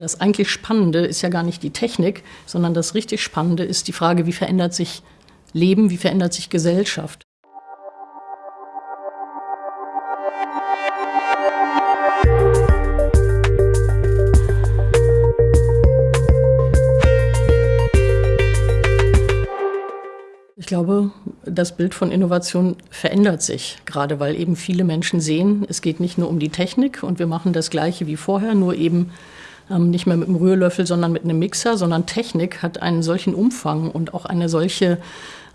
Das eigentlich Spannende ist ja gar nicht die Technik, sondern das richtig Spannende ist die Frage, wie verändert sich Leben, wie verändert sich Gesellschaft. Ich glaube, das Bild von Innovation verändert sich, gerade weil eben viele Menschen sehen, es geht nicht nur um die Technik und wir machen das Gleiche wie vorher, nur eben nicht mehr mit einem Rührlöffel, sondern mit einem Mixer, sondern Technik hat einen solchen Umfang und auch eine solche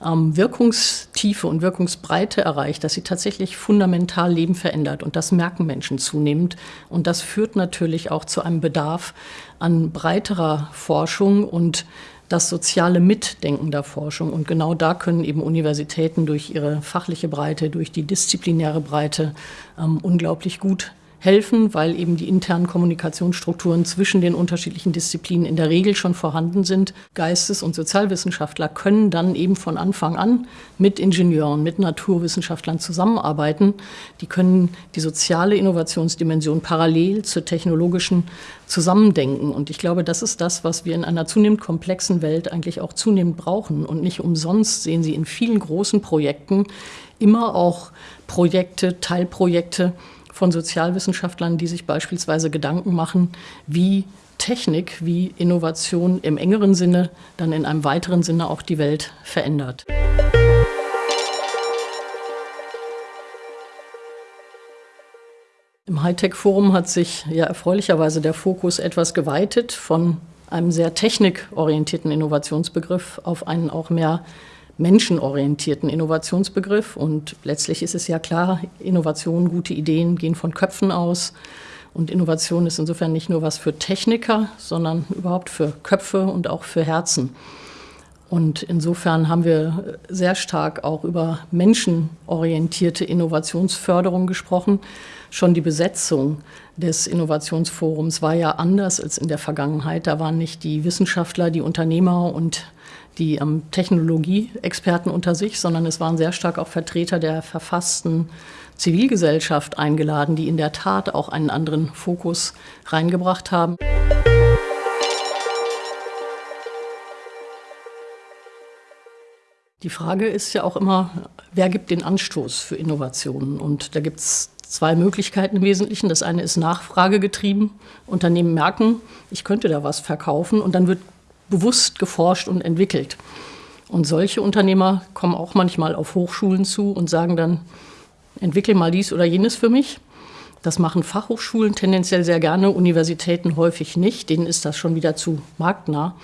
ähm, Wirkungstiefe und Wirkungsbreite erreicht, dass sie tatsächlich fundamental Leben verändert. Und das merken Menschen zunehmend. Und das führt natürlich auch zu einem Bedarf an breiterer Forschung und das soziale Mitdenken der Forschung. Und genau da können eben Universitäten durch ihre fachliche Breite, durch die disziplinäre Breite ähm, unglaublich gut helfen, weil eben die internen Kommunikationsstrukturen zwischen den unterschiedlichen Disziplinen in der Regel schon vorhanden sind. Geistes- und Sozialwissenschaftler können dann eben von Anfang an mit Ingenieuren, mit Naturwissenschaftlern zusammenarbeiten. Die können die soziale Innovationsdimension parallel zur technologischen zusammendenken. Und ich glaube, das ist das, was wir in einer zunehmend komplexen Welt eigentlich auch zunehmend brauchen. Und nicht umsonst sehen Sie in vielen großen Projekten immer auch Projekte, Teilprojekte, von Sozialwissenschaftlern, die sich beispielsweise Gedanken machen, wie Technik, wie Innovation im engeren Sinne, dann in einem weiteren Sinne auch die Welt verändert. Im Hightech-Forum hat sich ja erfreulicherweise der Fokus etwas geweitet von einem sehr technikorientierten Innovationsbegriff auf einen auch mehr menschenorientierten Innovationsbegriff. Und letztlich ist es ja klar, Innovation, gute Ideen gehen von Köpfen aus. Und Innovation ist insofern nicht nur was für Techniker, sondern überhaupt für Köpfe und auch für Herzen. Und insofern haben wir sehr stark auch über menschenorientierte Innovationsförderung gesprochen. Schon die Besetzung des Innovationsforums war ja anders als in der Vergangenheit. Da waren nicht die Wissenschaftler, die Unternehmer und die ähm, Technologieexperten unter sich, sondern es waren sehr stark auch Vertreter der verfassten Zivilgesellschaft eingeladen, die in der Tat auch einen anderen Fokus reingebracht haben. Die Frage ist ja auch immer, wer gibt den Anstoß für Innovationen? Und da gibt es zwei Möglichkeiten im Wesentlichen. Das eine ist nachfragegetrieben. Unternehmen merken, ich könnte da was verkaufen und dann wird bewusst geforscht und entwickelt. Und solche Unternehmer kommen auch manchmal auf Hochschulen zu und sagen dann, entwickle mal dies oder jenes für mich. Das machen Fachhochschulen tendenziell sehr gerne, Universitäten häufig nicht. Denen ist das schon wieder zu marktnah.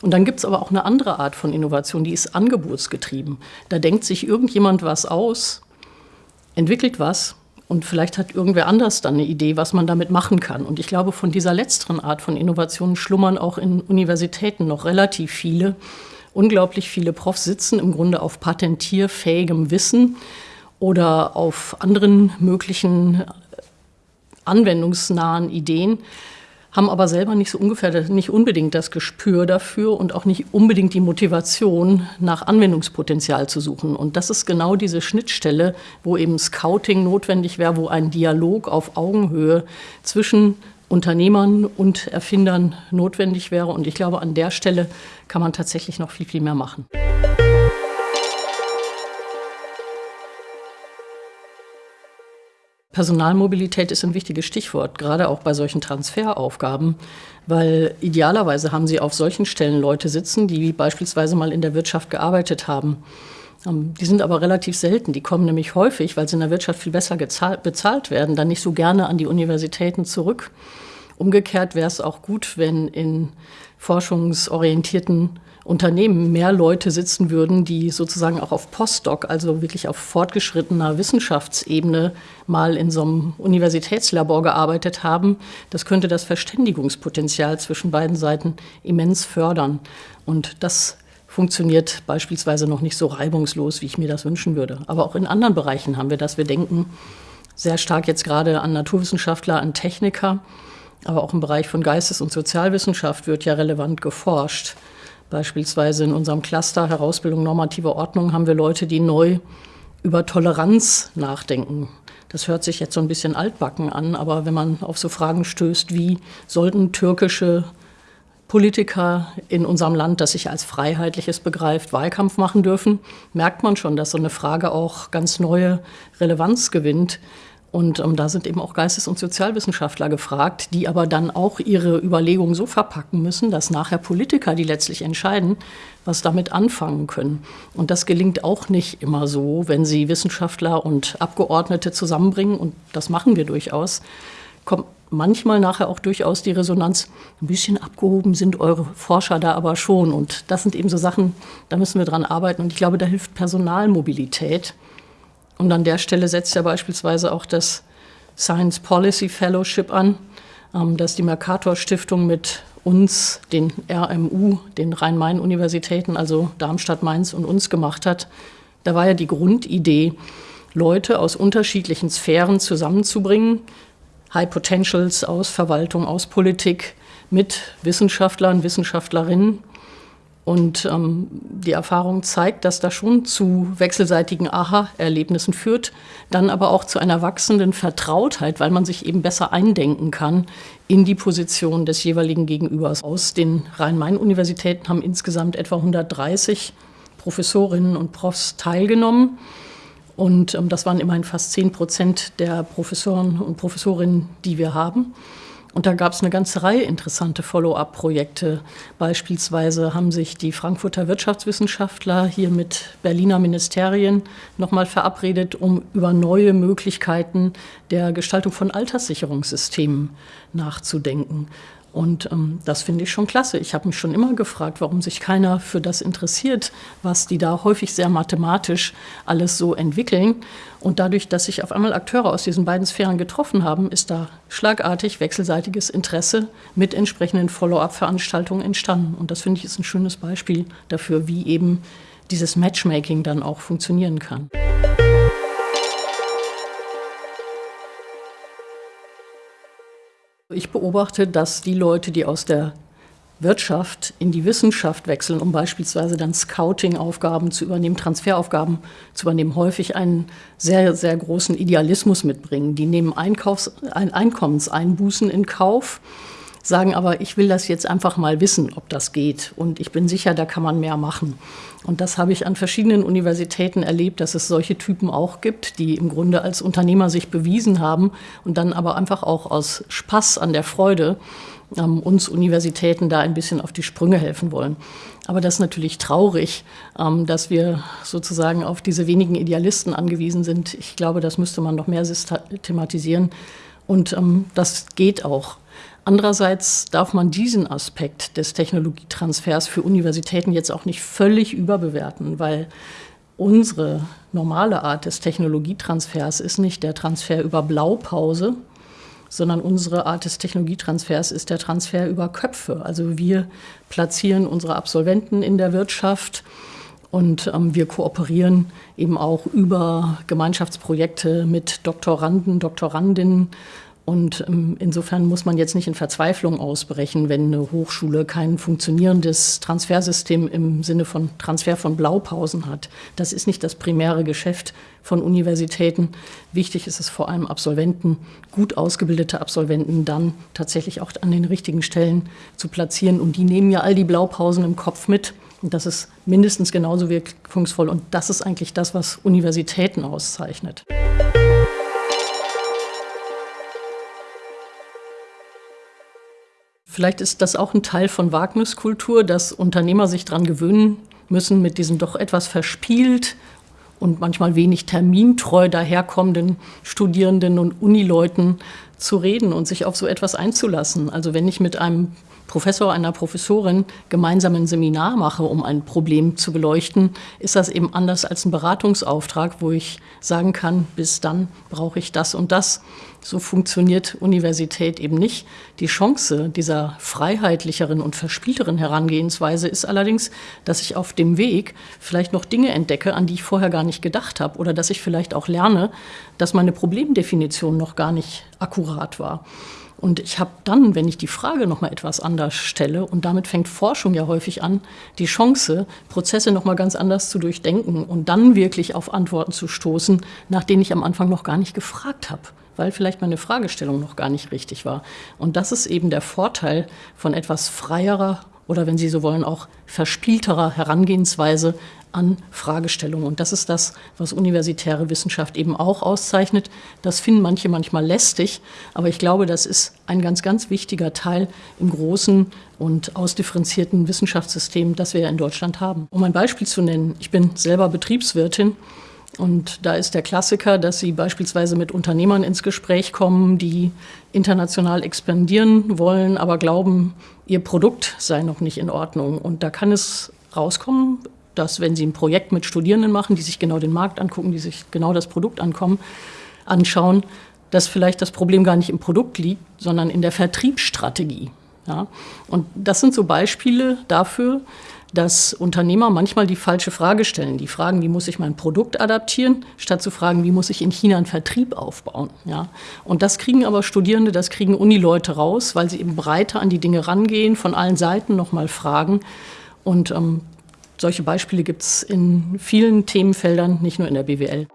Und dann gibt es aber auch eine andere Art von Innovation, die ist angebotsgetrieben. Da denkt sich irgendjemand was aus, entwickelt was und vielleicht hat irgendwer anders dann eine Idee, was man damit machen kann. Und ich glaube, von dieser letzteren Art von Innovationen schlummern auch in Universitäten noch relativ viele. Unglaublich viele Profs sitzen im Grunde auf patentierfähigem Wissen oder auf anderen möglichen anwendungsnahen Ideen haben aber selber nicht so ungefähr, nicht unbedingt das Gespür dafür und auch nicht unbedingt die Motivation, nach Anwendungspotenzial zu suchen. Und das ist genau diese Schnittstelle, wo eben Scouting notwendig wäre, wo ein Dialog auf Augenhöhe zwischen Unternehmern und Erfindern notwendig wäre. Und ich glaube, an der Stelle kann man tatsächlich noch viel, viel mehr machen. Personalmobilität ist ein wichtiges Stichwort, gerade auch bei solchen Transferaufgaben, weil idealerweise haben Sie auf solchen Stellen Leute sitzen, die beispielsweise mal in der Wirtschaft gearbeitet haben. Ähm, die sind aber relativ selten. Die kommen nämlich häufig, weil sie in der Wirtschaft viel besser bezahlt werden, dann nicht so gerne an die Universitäten zurück. Umgekehrt wäre es auch gut, wenn in forschungsorientierten Unternehmen mehr Leute sitzen würden, die sozusagen auch auf Postdoc, also wirklich auf fortgeschrittener Wissenschaftsebene mal in so einem Universitätslabor gearbeitet haben. Das könnte das Verständigungspotenzial zwischen beiden Seiten immens fördern. Und das funktioniert beispielsweise noch nicht so reibungslos, wie ich mir das wünschen würde. Aber auch in anderen Bereichen haben wir das. Wir denken sehr stark jetzt gerade an Naturwissenschaftler, an Techniker, aber auch im Bereich von Geistes- und Sozialwissenschaft wird ja relevant geforscht. Beispielsweise in unserem Cluster Herausbildung normative Ordnung haben wir Leute, die neu über Toleranz nachdenken. Das hört sich jetzt so ein bisschen altbacken an, aber wenn man auf so Fragen stößt, wie sollten türkische Politiker in unserem Land, das sich als freiheitliches begreift, Wahlkampf machen dürfen, merkt man schon, dass so eine Frage auch ganz neue Relevanz gewinnt. Und ähm, da sind eben auch Geistes- und Sozialwissenschaftler gefragt, die aber dann auch ihre Überlegungen so verpacken müssen, dass nachher Politiker, die letztlich entscheiden, was damit anfangen können. Und das gelingt auch nicht immer so, wenn sie Wissenschaftler und Abgeordnete zusammenbringen. Und das machen wir durchaus. Kommt manchmal nachher auch durchaus die Resonanz, ein bisschen abgehoben sind eure Forscher da aber schon. Und das sind eben so Sachen, da müssen wir dran arbeiten. Und ich glaube, da hilft Personalmobilität. Und an der Stelle setzt ja beispielsweise auch das Science Policy Fellowship an, ähm, das die Mercator Stiftung mit uns, den RMU, den Rhein-Main-Universitäten, also Darmstadt, Mainz und uns gemacht hat. Da war ja die Grundidee, Leute aus unterschiedlichen Sphären zusammenzubringen, High Potentials aus Verwaltung, aus Politik, mit Wissenschaftlern, Wissenschaftlerinnen und ähm, die Erfahrung zeigt, dass das schon zu wechselseitigen Aha-Erlebnissen führt, dann aber auch zu einer wachsenden Vertrautheit, weil man sich eben besser eindenken kann in die Position des jeweiligen Gegenübers. Aus den Rhein-Main-Universitäten haben insgesamt etwa 130 Professorinnen und Profs teilgenommen. Und ähm, das waren immerhin fast 10 Prozent der Professoren und Professorinnen, die wir haben. Und da gab es eine ganze Reihe interessante Follow-up-Projekte. Beispielsweise haben sich die Frankfurter Wirtschaftswissenschaftler hier mit Berliner Ministerien nochmal verabredet, um über neue Möglichkeiten der Gestaltung von Alterssicherungssystemen nachzudenken. Und ähm, das finde ich schon klasse. Ich habe mich schon immer gefragt, warum sich keiner für das interessiert, was die da häufig sehr mathematisch alles so entwickeln. Und dadurch, dass sich auf einmal Akteure aus diesen beiden Sphären getroffen haben, ist da schlagartig wechselseitiges Interesse mit entsprechenden Follow-up-Veranstaltungen entstanden. Und das finde ich ist ein schönes Beispiel dafür, wie eben dieses Matchmaking dann auch funktionieren kann. Ich beobachte, dass die Leute, die aus der Wirtschaft in die Wissenschaft wechseln, um beispielsweise dann Scouting-Aufgaben zu übernehmen, Transferaufgaben zu übernehmen, häufig einen sehr, sehr großen Idealismus mitbringen. Die nehmen Einkaufs-, Einkommenseinbußen in Kauf, sagen aber, ich will das jetzt einfach mal wissen, ob das geht. Und ich bin sicher, da kann man mehr machen. Und das habe ich an verschiedenen Universitäten erlebt, dass es solche Typen auch gibt, die im Grunde als Unternehmer sich bewiesen haben und dann aber einfach auch aus Spaß an der Freude ähm, uns Universitäten da ein bisschen auf die Sprünge helfen wollen. Aber das ist natürlich traurig, ähm, dass wir sozusagen auf diese wenigen Idealisten angewiesen sind. Ich glaube, das müsste man noch mehr systematisieren. Und ähm, das geht auch. Andererseits darf man diesen Aspekt des Technologietransfers für Universitäten jetzt auch nicht völlig überbewerten, weil unsere normale Art des Technologietransfers ist nicht der Transfer über Blaupause, sondern unsere Art des Technologietransfers ist der Transfer über Köpfe. Also wir platzieren unsere Absolventen in der Wirtschaft und ähm, wir kooperieren eben auch über Gemeinschaftsprojekte mit Doktoranden, Doktorandinnen und ähm, insofern muss man jetzt nicht in Verzweiflung ausbrechen, wenn eine Hochschule kein funktionierendes Transfersystem im Sinne von Transfer von Blaupausen hat. Das ist nicht das primäre Geschäft von Universitäten. Wichtig ist es vor allem Absolventen, gut ausgebildete Absolventen dann tatsächlich auch an den richtigen Stellen zu platzieren. Und die nehmen ja all die Blaupausen im Kopf mit. Und das ist mindestens genauso wirkungsvoll. Und das ist eigentlich das, was Universitäten auszeichnet. Vielleicht ist das auch ein Teil von Wagniskultur, dass Unternehmer sich daran gewöhnen müssen, mit diesen doch etwas verspielt und manchmal wenig termintreu daherkommenden Studierenden und Unileuten zu reden und sich auf so etwas einzulassen. Also wenn ich mit einem Professor, einer Professorin gemeinsam ein Seminar mache, um ein Problem zu beleuchten, ist das eben anders als ein Beratungsauftrag, wo ich sagen kann, bis dann brauche ich das und das. So funktioniert Universität eben nicht. Die Chance dieser freiheitlicheren und verspielteren Herangehensweise ist allerdings, dass ich auf dem Weg vielleicht noch Dinge entdecke, an die ich vorher gar nicht gedacht habe oder dass ich vielleicht auch lerne, dass meine Problemdefinition noch gar nicht akkurat war. Und ich habe dann, wenn ich die Frage noch mal etwas anders stelle, und damit fängt Forschung ja häufig an, die Chance, Prozesse noch mal ganz anders zu durchdenken und dann wirklich auf Antworten zu stoßen, nach denen ich am Anfang noch gar nicht gefragt habe weil vielleicht meine Fragestellung noch gar nicht richtig war. Und das ist eben der Vorteil von etwas freierer oder wenn Sie so wollen, auch verspielterer Herangehensweise an Fragestellungen. Und das ist das, was universitäre Wissenschaft eben auch auszeichnet. Das finden manche manchmal lästig, aber ich glaube, das ist ein ganz, ganz wichtiger Teil im großen und ausdifferenzierten Wissenschaftssystem, das wir ja in Deutschland haben. Um ein Beispiel zu nennen, ich bin selber Betriebswirtin und da ist der Klassiker, dass Sie beispielsweise mit Unternehmern ins Gespräch kommen, die international expandieren wollen, aber glauben, ihr Produkt sei noch nicht in Ordnung. Und da kann es rauskommen, dass wenn Sie ein Projekt mit Studierenden machen, die sich genau den Markt angucken, die sich genau das Produkt ankommen, anschauen, dass vielleicht das Problem gar nicht im Produkt liegt, sondern in der Vertriebsstrategie. Ja? Und das sind so Beispiele dafür, dass Unternehmer manchmal die falsche Frage stellen. Die fragen, wie muss ich mein Produkt adaptieren, statt zu fragen, wie muss ich in China einen Vertrieb aufbauen. Ja? Und das kriegen aber Studierende, das kriegen Unileute raus, weil sie eben breiter an die Dinge rangehen, von allen Seiten nochmal fragen. Und ähm, solche Beispiele gibt es in vielen Themenfeldern, nicht nur in der BWL.